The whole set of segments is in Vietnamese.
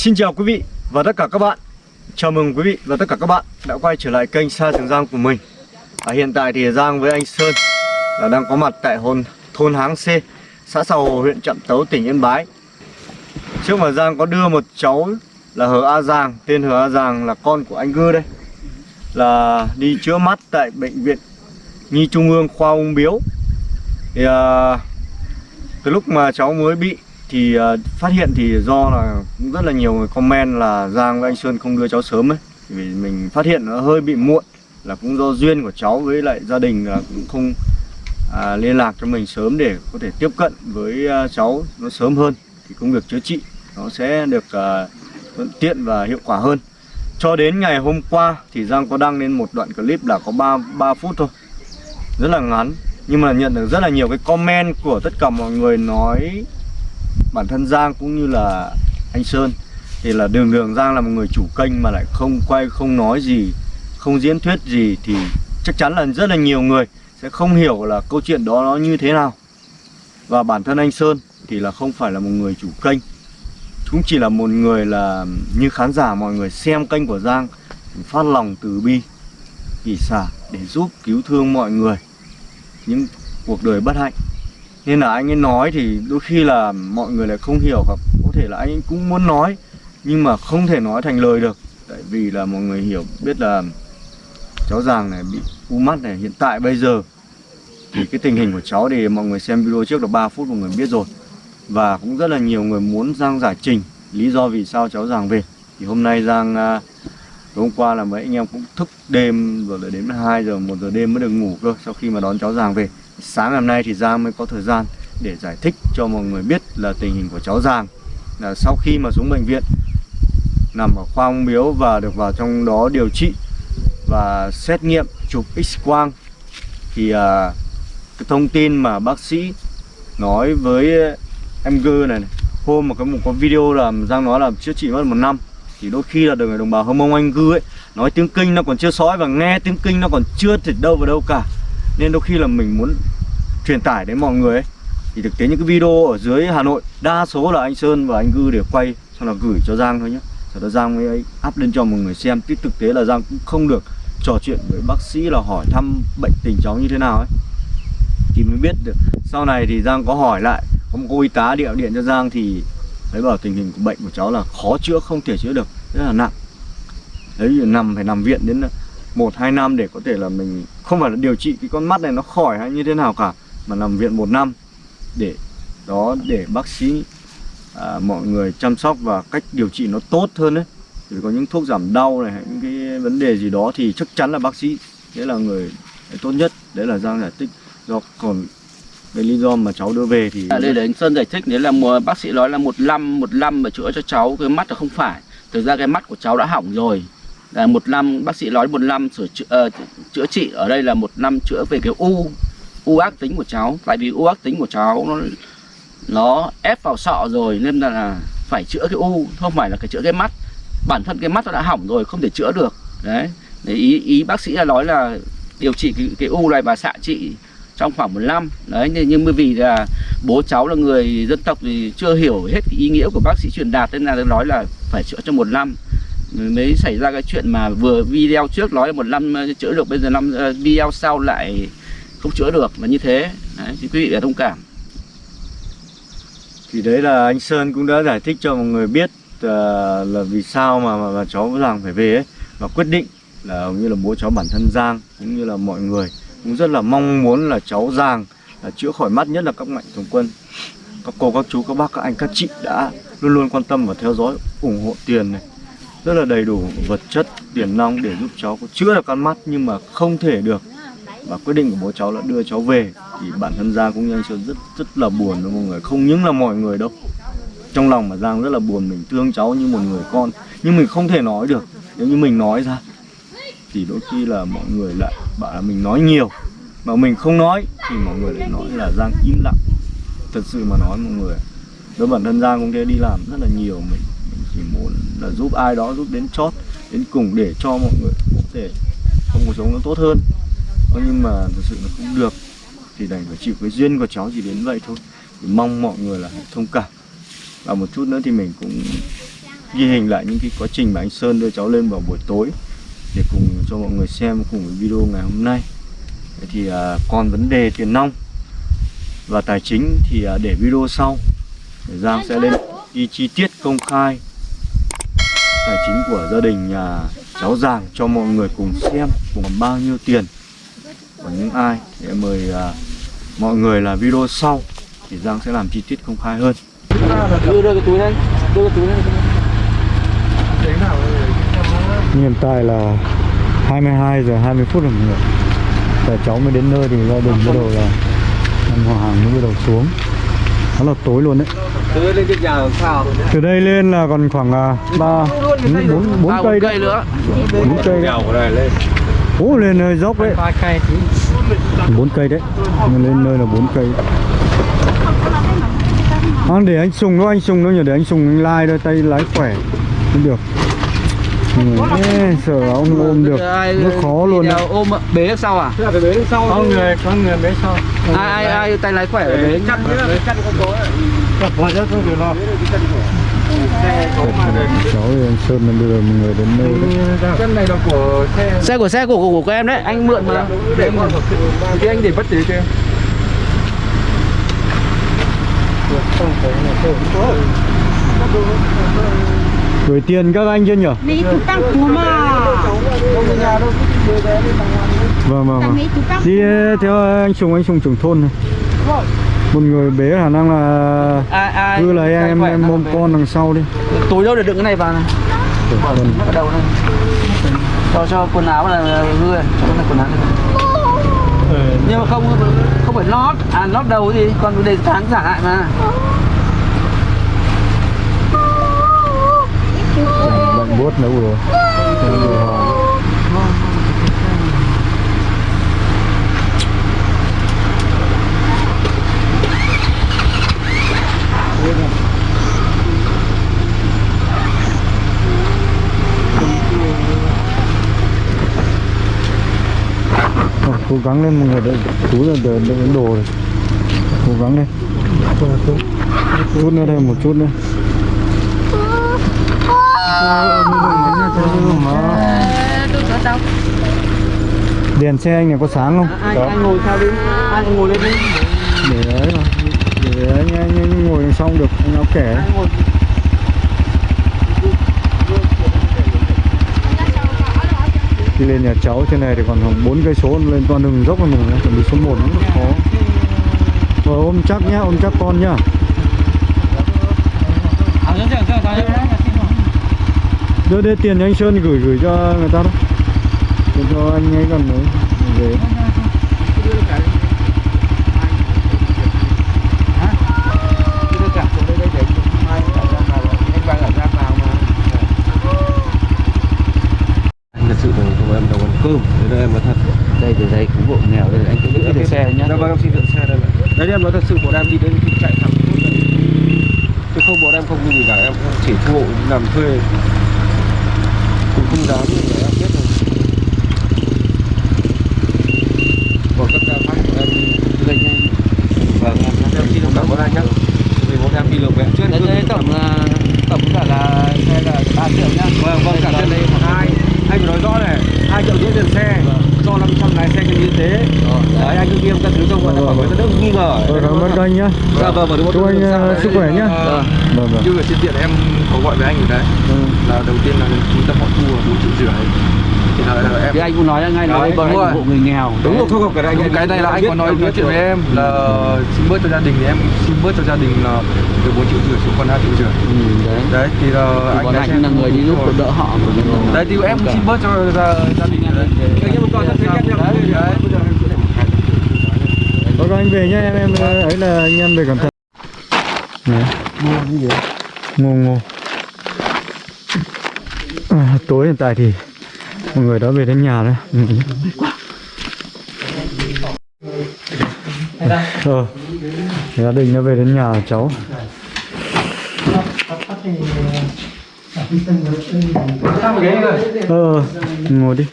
Xin chào quý vị và tất cả các bạn. Chào mừng quý vị và tất cả các bạn đã quay trở lại kênh Sa Trường Giang của mình. À, Hiện tại thì Giang với anh Sơn là đang có mặt tại hồn, thôn Háng C Xã Sầu, Hồ, huyện Trạm Tấu, tỉnh Yên Bái. Trước mà Giang có đưa một cháu là Hờ A Giàng Tên Hờ A Giàng là con của anh Gư đây Là đi chữa mắt tại bệnh viện Nhi Trung ương khoa ung biếu. Thì à, từ lúc mà cháu mới bị thì uh, phát hiện thì do là cũng rất là nhiều người comment là Giang với anh Sơn không đưa cháu sớm ấy. Vì mình phát hiện nó hơi bị muộn là cũng do duyên của cháu với lại gia đình là cũng không à, liên lạc cho mình sớm để có thể tiếp cận với uh, cháu nó sớm hơn. Thì công việc chữa trị nó sẽ được uh, thuận tiện và hiệu quả hơn. Cho đến ngày hôm qua thì Giang có đăng lên một đoạn clip là có 3, 3 phút thôi. Rất là ngắn nhưng mà nhận được rất là nhiều cái comment của tất cả mọi người nói bản thân Giang cũng như là anh Sơn. Thì là đường đường Giang là một người chủ kênh mà lại không quay, không nói gì, không diễn thuyết gì thì chắc chắn là rất là nhiều người sẽ không hiểu là câu chuyện đó nó như thế nào. Và bản thân anh Sơn thì là không phải là một người chủ kênh, cũng chỉ là một người là, như khán giả mọi người xem kênh của Giang, phát lòng từ bi kỳ xả để giúp cứu thương mọi người. Những cuộc đời bất hạnh nên là anh ấy nói thì đôi khi là mọi người lại không hiểu hoặc có thể là anh ấy cũng muốn nói nhưng mà không thể nói thành lời được. Tại vì là mọi người hiểu biết là cháu Giàng này bị u mắt này. Hiện tại bây giờ thì cái tình hình của cháu thì mọi người xem video trước được 3 phút mọi người biết rồi. Và cũng rất là nhiều người muốn Giang giải trình lý do vì sao cháu Giàng về. Thì hôm nay Giang à, hôm qua là mấy anh em cũng thức đêm rồi lại đến 2 giờ 1 giờ đêm mới được ngủ cơ sau khi mà đón cháu Giàng về sáng ngày hôm nay thì Giang mới có thời gian để giải thích cho mọi người biết là tình hình của cháu Giang. Là sau khi mà xuống bệnh viện nằm ở khoa ung biếu và được vào trong đó điều trị và xét nghiệm chụp x-quang thì à, cái thông tin mà bác sĩ nói với em Gư này, này hôm mà có một có video là Giang nói là chữa trị mất một năm thì đôi khi là được người đồng bào hâm mông anh gư ấy nói tiếng kinh nó còn chưa sói và nghe tiếng kinh nó còn chưa thịt đâu vào đâu cả. Nên đôi khi là mình muốn truyền tải đến mọi người ấy. Thì thực tế những cái video ở dưới Hà Nội, đa số là anh Sơn và anh Gư để quay, xong là gửi cho Giang thôi nhé sau đó Giang mới ấy up lên cho mọi người xem. Chứ thực tế là Giang cũng không được trò chuyện với bác sĩ là hỏi thăm bệnh tình cháu như thế nào ấy. Thì mới biết được. Sau này thì Giang có hỏi lại, có một cô y tá điện điện cho Giang thì thấy bảo tình hình của bệnh của cháu là khó chữa, không thể chữa được. Rất là nặng. Đấy, nằm phải nằm viện đến ờ, một, hai năm để có thể là mình không phải là điều trị cái con mắt này nó khỏi hay như thế nào cả mà nằm viện một năm để đó để bác sĩ à, mọi người chăm sóc và cách điều trị nó tốt hơn đấy thì có những thuốc giảm đau này những cái vấn đề gì đó thì chắc chắn là bác sĩ đấy là người tốt nhất đấy là giang giải thích. Do còn cái lý do mà cháu đưa về thì à, đây để anh Sơn giải thích đấy là mùa bác sĩ nói là một năm một năm mà chữa cho cháu cái mắt là không phải. Thực ra cái mắt của cháu đã hỏng rồi. Là một năm bác sĩ nói một năm sửa chữa, uh, chữa trị ở đây là một năm chữa về cái u u ác tính của cháu. Tại vì u ác tính của cháu nó nó ép vào sọ rồi nên là, phải chữa cái u không phải là cái chữa cái mắt. Bản thân cái mắt nó đã hỏng rồi không thể chữa được. Đấy. Để ý ý bác sĩ là nói là điều trị cái, cái u này và xạ trị trong khoảng một năm. Đấy nhưng, nhưng vì là bố cháu là người dân tộc thì chưa hiểu hết cái ý nghĩa của bác sĩ truyền đạt nên là nói là phải chữa trong một năm. Mới xảy ra cái chuyện mà vừa video trước nói là một năm chữa được bây giờ năm ờ, video sau lại không chữa được là như thế. Đấy, thì quý vị phải thông cảm. Thì đấy là anh Sơn cũng đã giải thích cho mọi người biết uh, là vì sao mà, mà, mà cháu Giang phải về ấy. Và quyết định là hầu như là bố cháu bản thân Giang cũng như là mọi người cũng rất là mong muốn là cháu Giang là chữa khỏi mắt nhất là các mạnh thường quân. Các cô các chú các bác các anh các chị đã luôn luôn quan tâm và theo dõi ủng hộ tiền này. Rất là đầy đủ vật chất tiền nong để giúp cháu có chữa được con mắt nhưng mà không thể được và quyết định của bố cháu là đưa cháu về. Thì bản thân Giang cũng như anh Sơn rất rất là buồn với mọi người? Không những là mọi người đâu. Trong lòng mà Giang rất là buồn, mình thương cháu như một người con. Nhưng mình không thể nói được. Nếu như mình nói ra, thì đôi khi là mọi người lại bảo là mình nói nhiều. Mà mình không nói, thì mọi người lại nói là Giang im lặng. Thật sự mà nói mọi người, đối bản thân Giang cũng thế, đi làm rất là nhiều. Mình mình chỉ muốn là giúp ai đó, giúp đến chót, đến cùng để cho mọi người có thể trong cuộc sống nó tốt hơn nhưng mà thực sự nó không được. Thì đành phải chịu cái duyên của cháu chỉ đến vậy thôi. Thì mong mọi người là thông cảm. Và một chút nữa thì mình cũng ghi hình lại những cái quá trình mà anh Sơn đưa cháu lên vào buổi tối để cùng cho mọi người xem cùng với video ngày hôm nay. Vậy thì à, còn vấn đề tiền nong và tài chính thì à, để video sau. Để Giang sẽ lên đi chi tiết công khai tài chính của gia đình nhà cháu Giàng cho mọi người cùng xem cùng bao nhiêu tiền của những ai. Để mời à, mọi người là video sau thì Giang sẽ làm chi tiết công khai hơn. Đưa đưa cái túi lên đưa cái túi lên. Hiện tại là 22 giờ 20 phút rồi mọi người. Tại cháu mới đến nơi thì gia đình bắt đầu là Anh Hòa Hàng mới bắt đầu xuống. Nó là tối luôn đấy. Đưa lên trên nhà sao? Từ đây lên là còn khoảng à, 3, 4, 4 À, cây đấy. cây nữa. 4 cây đấy này lên Ố lên nơi dốc đấy. 4 cây đấy. Nhưng lên nơi là 4 cây. À, Để anh Sùng đâu anh Sùng đâu nhỉ Để anh Sùng anh lai đây tay lái khỏe. Không được. Người, ê, sợ ông ôm được. Nó khó luôn đấy ôm bế đằng sau à phải bế sau có người có người bế sau. Ai ai ai tay lái khỏe bế. Chặt chặt con cố Mọi rất không được lo cháu anh Sơn là đưa mọi người đến nơi đấy chân này là của xe xe của xe của của, của em đấy. Anh mượn mà. Để mà thì anh để bất tí kia gửi tiền các anh chưa nhỉ vâng vâng vâng. đi theo anh Sùng anh Sùng trưởng thôn này một người bế khả năng là ai ai cứ lấy em em nào ôm con đằng sau đi. Túi đâu để đựng cái này vào này. Vâng. ở đâu này cho cho quần áo là hư này cho cái này quần áo này. nhưng mà không không phải lót. À lót đầu gì còn để tháng giả lại mà. Lạnh buốt nữa rồi cố gắng lên mọi người đợi túi là đợi, đợi đồ rồi. Cố gắng lên. Chút nữa đây một chút nữa. Đèn xe anh này có sáng không? Ai anh ngồi sao đi? Ai ngồi lên đi? Để đấy mà. Để anh, anh, anh ngồi sau được áo kẻ Ai ngồi đi lên nhà cháu trên này thì còn khoảng bốn cây số lên toàn đường dốc rồi mình chuẩn bị số 1 rất khó. Rồi, ôm chắc nhá, ôm chắc con nhá. Đưa đây tiền cho anh Sơn gửi gửi cho người ta đó. Để cho anh ấy còn nữa về đưa cả xuống đây đây để mai cả ra vào anh vàng ở ra vào mà anh thật sự là không em đâu ăn cơm thế đây em nói thật đây từ đây cứu hộ nghèo đây anh cứ giữ cái xe nhá dạ vâng em xin dựng xe đây này đấy em nói thật sự bọn em đi đến thì chạy thẳng tốt đây chứ không bọn em không như gì cả em chỉ thu hộ làm thuê cũng không dám để em biết rồi còn các ca khác của em đây nha vâng em xin cảm ơn anh nhé vì bọn em đi được vẽ trước đấy, đấy tổng là tổng cả là xe là ba triệu nhá vâng vâng cả trên đây hai anh phải nói rõ này hai triệu rưỡi tiền xe cho 500 lái xe nhân y tế đấy anh cứ nghiêm các thứ trong bọn em bảo người ta đỡ nghi ngờ rồi cảm ơn anh vâng vâng chúc anh ờ, sức khỏe nhá. Vâng. vâng vâng. như ở trên điện em có gọi với anh ở đấy. Là đầu tiên là trung tâm họ thu là bốn triệu rưỡi. Thì là, là em thì anh cũng nói ngay là anh đúng rồi. ủng hộ người nghèo. Đúng rồi không cái này anh cái này là anh có nói nói chuyện với em là xin bớt cho gia đình thì em xin bớt cho gia đình là từ 4 triệu rưỡi xuống còn 2 triệu rưỡi. Ừ, đấy. Đấy thì là anh xe là người đi giúp đỡ họ đấy thì em xin bớt cho gia, đình đấy. Nhưng mà còn thật đấy Thôi các anh về nhá em em ờ, ấy là anh em về cẩn thận Đấy. ngô ngô à, tối hiện tại thì mọi người đã về đến nhà rồi. Ừ. ờ gia đình đã về đến nhà cháu. Ờ ngồi đi.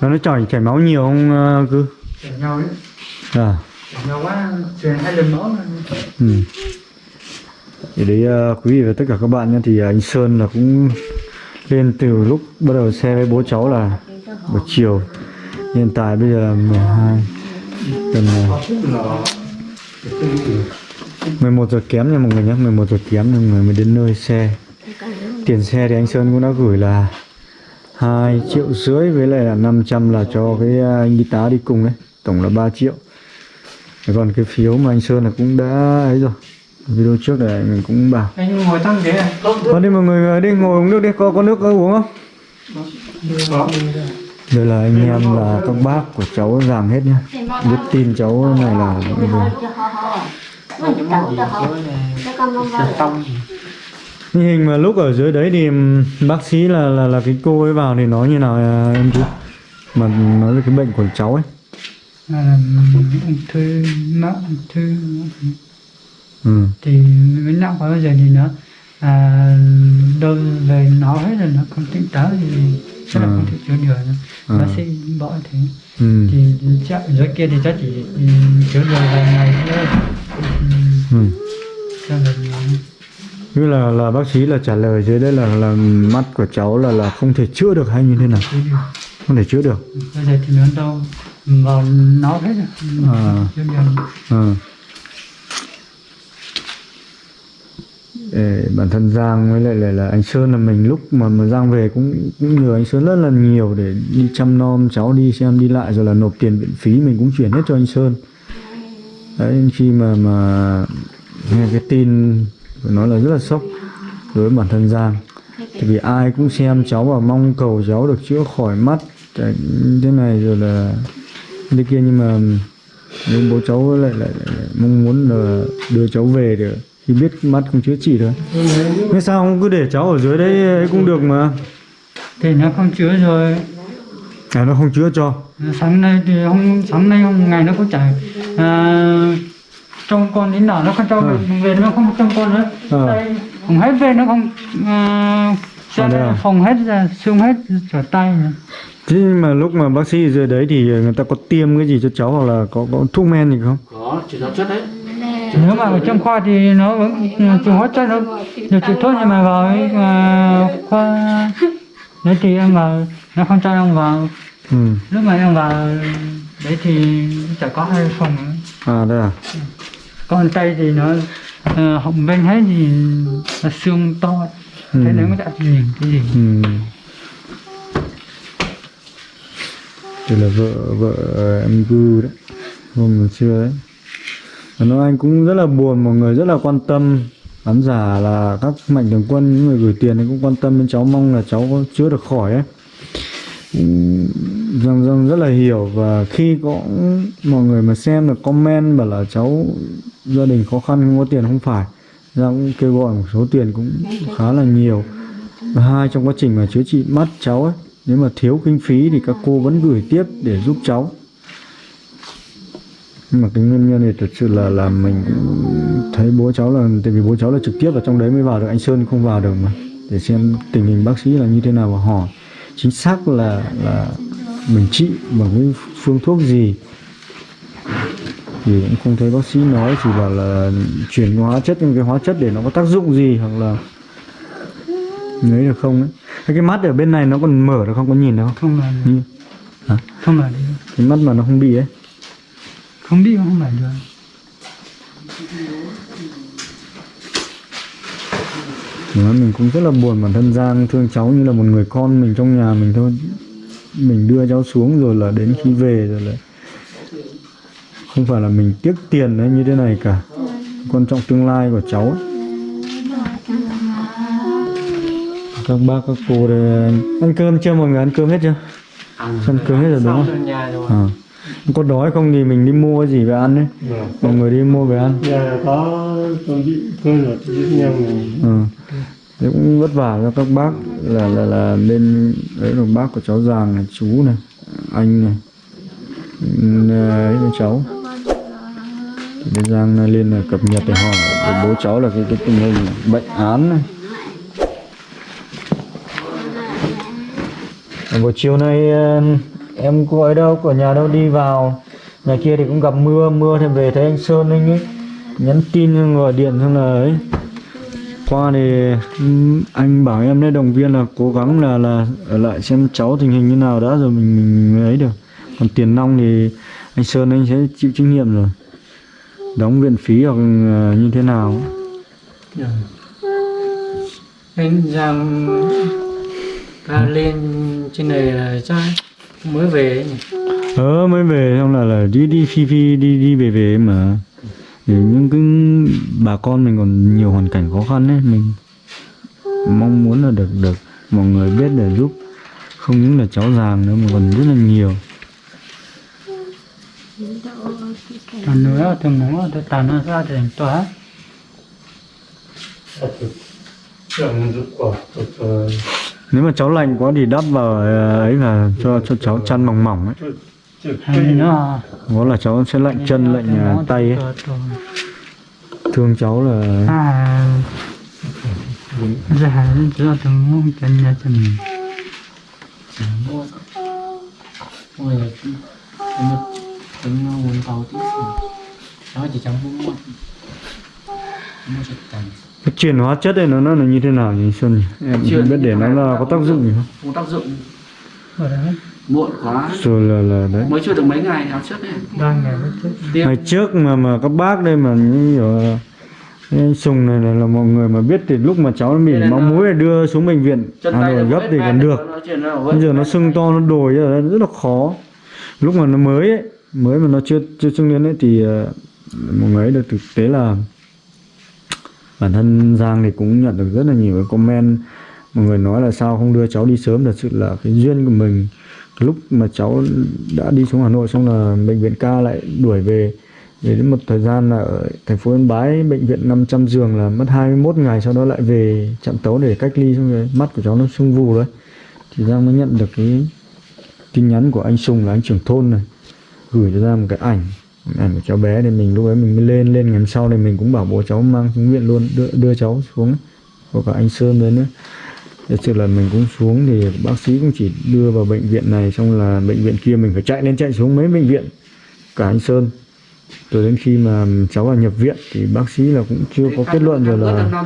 Nó chảy chảy máu nhiều không ờ, cứ? Chảy nhau đấy à chảy quá truyền hai lần máu là ừ. thì đấy ờ, quý vị và tất cả các bạn nhé thì ờ, anh Sơn là cũng lên từ lúc bắt đầu xe với bố cháu là buổi chiều. Hiện tại bây giờ là 12 gần ờ, 11 giờ kém nha mọi người nhé 11 giờ kém mọi người mới đến nơi xe. Tiền xe thì anh Sơn cũng đã gửi là 2 triệu rưỡi với lại là 500 là cho cái ờ, anh y tá đi cùng đấy tổng là 3 triệu còn cái phiếu mà anh Sơn là cũng đã ấy rồi. Video trước này mình cũng bảo. Anh ngồi tăng ghế này. Con đi mọi người đi ngồi uống nước đi, có có nước có uống không? Đây là anh em là các bác của cháu giàng hết nhá. Biết tin cháu này là xong Như hình mà lúc ở dưới đấy thì bác sĩ là là là cái cô ấy vào thì nói như nào em chú? Mà nói về cái bệnh của cháu ấy. Ung thư não ung thư Ừ. thì mới nặng quá bây giờ thì nó à, đâu về nó hết rồi nó không tỉnh táo thì chắc là Ừ. không thể chữa được nữa. Ừ. bác sĩ bỏ thế Ừ. thì chắc dưới kia thì chắc chỉ ừ, chữa được vài ngày nữa ừ, Ừ. Như là là bác sĩ là trả lời dưới đây là là mắt của cháu là là không thể chữa được hay như thế nào? Không thể chữa được. bây giờ thì nó đâu vào nó hết rồi À. Ờ. Để bản thân Giang với lại là, là anh Sơn là mình lúc mà mà Giang về cũng cũng nhờ anh Sơn rất là nhiều để đi chăm nom cháu đi xem đi lại rồi là nộp tiền viện phí mình cũng chuyển hết cho anh Sơn. Đấy khi mà mà nghe cái tin phải nói là rất là sốc đối với bản thân Giang. Tại vì ai cũng xem cháu và mong cầu cháu được chữa khỏi mắt thế này rồi là thế kia nhưng mà nhưng bố cháu lại, lại, lại, lại mong muốn là đưa cháu về để khi biết mắt không chữa trị được thế sao không cứ để cháu ở dưới đấy ấy cũng được mà? Thì nó không chữa rồi. À nó không chữa cho. Sáng nay thì không sáng nay không ngày nó cũng chạy à, trông con đến nào nó không cho Ừ. về, nó không trông con nữa. Ờ. Đây, phòng hết về nó không à, À, đây à? phòng hết ra xương hết trở tay nhưng mà lúc mà bác sĩ ở dưới đấy thì người ta có tiêm cái gì cho cháu hoặc là có có thuốc men gì không? Có chỉ giáo chất đấy. Nếu mà ở trong khoa thì nó vẫn trường hóa chất nó điều trị tốt nhưng mà vào cái, à, khoa đấy thì em vào nó không cho em vào. Ừ. Lúc mà em vào đấy thì chỉ có hai phòng nữa. à đây à? Còn tay thì nó uh, họng bên hết thì xương to Ừ. thế nếu mới đã nhìn cái gì ừ. Đây là vợ vợ em gư đấy. Hôm trưa đấy. Và nói anh cũng rất là buồn mọi người rất là quan tâm. Khán giả là các mạnh thường quân những người gửi tiền thì cũng quan tâm đến cháu mong là cháu có chữa được khỏi ấy. Ừm, Giang Giang rất là hiểu. Và khi có mọi người mà xem được comment bảo là cháu gia đình khó khăn không có tiền không phải ra cũng kêu gọi một số tiền cũng khá là nhiều. Và hai trong quá trình mà chữa trị mắt cháu ấy, nếu mà thiếu kinh phí thì các cô vẫn gửi tiếp để giúp cháu. Nhưng mà cái nguyên nhân này thật sự là là mình thấy bố cháu là, tại vì bố cháu là trực tiếp ở trong đấy mới vào được, anh Sơn không vào được mà. Để xem tình hình bác sĩ là như thế nào và hỏi. Chính xác là là mình trị bằng cái phương thuốc gì thì cũng không thấy bác sĩ nói chỉ bảo là chuyển hóa chất những cái hóa chất để nó có tác dụng gì hoặc là lấy được không ấy. Thế cái mắt ở bên này nó còn mở được không? Có nhìn được không? Không là Như- hả? không là đi cái mắt mà nó không bị ấy. Không đi không phải được. Đó, mình cũng rất là buồn bản thân Giang thương cháu như là một người con mình trong nhà mình thôi. Mình đưa cháu xuống rồi là đến khi về rồi là không phải là mình tiếc tiền hay như thế này cả. Quan trọng tương lai của cháu. Ấy. các bác các cô đây ăn cơm chưa? Mọi người ăn cơm hết chưa? Ăn cơm hết rồi đúng không? rồi à. có đói không thì mình đi mua gì về ăn đấy mọi người đi mua về ăn. Giờ có. Tôi bị cơ luật giúp nhau này. Ừ. Thế cũng vất vả cho các bác là là là bên đấy là bác của cháu giàng này chú này anh này ừ, ấy với cháu thì bên giang lên là cập nhật để hỏi. Bố cháu là cái cái tình hình bệnh án này. Buổi chiều nay ờ, em cô ấy đâu của nhà đâu, đi vào. Nhà kia thì cũng gặp mưa mưa thì về thấy anh sơn anh ấy nhắn tin, gọi điện xong là ấy. Qua thì ừ, anh bảo em đấy động viên là cố gắng là là ở lại xem cháu tình hình như nào đã, rồi mình mình ấy được. Còn tiền nong thì anh Sơn anh sẽ chịu trách nhiệm rồi đóng viện phí hoặc ờ, như thế nào Rồi. Anh Giang ra lên trên này là chắc mới về ấy nhỉ? ờ mới về xong là là đi đi phi phi đi đi về về mà những cái bà con mình còn nhiều hoàn cảnh khó khăn ấy mình mong muốn là được được mọi người biết để giúp không những là cháu giàng nữa mà còn rất là nhiều Còn nữa thì muốn tôi tàn nó ra thì tỏa nếu mà cháu lạnh quá thì đắp vào ờ, ấy là cho cho cháu chăn mỏng mỏng ấy. Có là cháu sẽ lạnh chân lạnh ờ, tay ấy. thương cháu là à. Ra ra từ mông chân nhà chân ôi nó tính nó muốn tàu tí nó chỉ chẳng muốn mua mua chất tầng cái chuyển hóa chất này nó nó là như thế nào nhỉ Xuân em Chuyển biết để nó là có tác dụng gì không? Không tác dụng. Ở đấy. Muộn quá. Rồi là là đấy. Mới chưa được mấy ngày nào trước đấy. Đang ngày mới tiếp. Ngày trước mà mà các bác đây mà như cái anh Sùng này là, là mọi người mà biết thì lúc mà cháu nó nên máu là- mũi này đưa xuống bệnh viện chân Hà tay Nội nó gấp thì còn được. nó nó bây giờ nó sưng to nó đồi ra rất là khó. Lúc mà nó mới ấy mới mà nó chưa chưa sưng niên ấy thì một mọi người ấy được thực tế là bản thân Giang thì cũng nhận được rất là nhiều cái comment. Mọi người nói là sao không đưa cháu đi sớm, thật sự là cái duyên của mình cái lúc mà cháu đã đi xuống Hà Nội xong là bệnh viện ca lại đuổi về. Về đến một thời gian là ở thành phố Yên Bái, bệnh viện 500 giường là mất 21 ngày, sau đó lại về trạm tấu để cách ly xong rồi mắt của cháu nó sưng vù đấy thì Giang mới nhận được cái tin nhắn của anh Sùng là anh trưởng thôn này gửi cho ra một cái ảnh ảnh của cháu bé thì mình lúc ấy mình mới lên lên ngày hôm sau này mình cũng bảo bố cháu mang xuống viện luôn đưa, đưa cháu xuống có cả anh Sơn đến nữa thật sự là mình cũng xuống thì bác sĩ cũng chỉ đưa vào bệnh viện này xong là bệnh viện kia mình phải chạy lên chạy xuống mấy bệnh viện cả anh Sơn. Rồi đến khi mà cháu vào nhập viện thì bác sĩ là cũng chưa có kết luận rồi là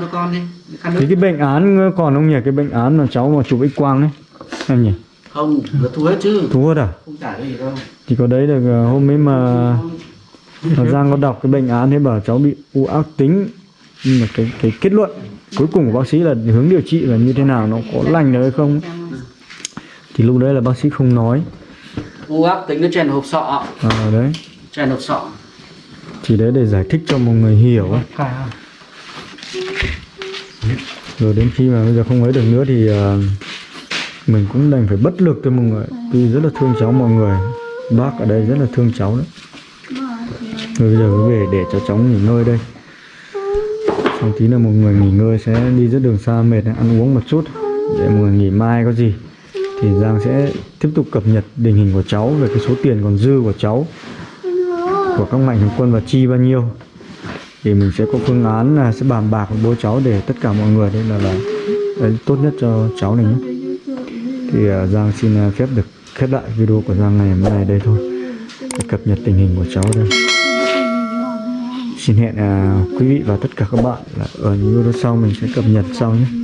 thì cái bệnh án còn không nhỉ cái bệnh án mà cháu mà chụp x quang ấy em nhỉ không nó thu hết chứ. Thú hết à? Không trả cái gì đâu. Thì có đấy được ờ, hôm ấy mà mà Giang có đọc cái bệnh án thế bảo cháu bị u ác tính. Nhưng mà cái cái kết luận cuối cùng của bác sĩ là hướng điều trị là như thế nào nó có lành được hay không? Thì lúc đấy là bác sĩ không nói. U ác tính nó chèn hộp sọ. À, đấy. Chèn hộp sọ. Chỉ đấy để giải thích cho mọi người hiểu ấy. rồi đến khi mà bây giờ không ấy được nữa thì ờ, mình cũng đành phải bất lực thôi mọi người. Tuy rất là thương cháu mọi người. Bác ở đây rất là thương cháu đấy. Rồi bây giờ cứ về để cho cháu nghỉ ngơi đây. Xong tí là một người nghỉ ngơi sẽ đi rất đường xa mệt ăn uống một chút. Để mọi người nghỉ mai có gì thì Giang sẽ tiếp tục cập nhật tình hình của cháu về cái số tiền còn dư của cháu của các mạnh thường quân và chi bao nhiêu. Thì mình sẽ có phương án là sẽ bàn bạc với bố cháu để tất cả mọi người đây là là đấy, tốt nhất cho cháu này nhé thì à, Giang xin à, phép được khép lại video của Giang ngày hôm nay đây thôi. Để cập nhật tình hình của cháu đây. Xin hẹn à, quý vị và tất cả các bạn là ở những video sau mình sẽ cập nhật sau nhé.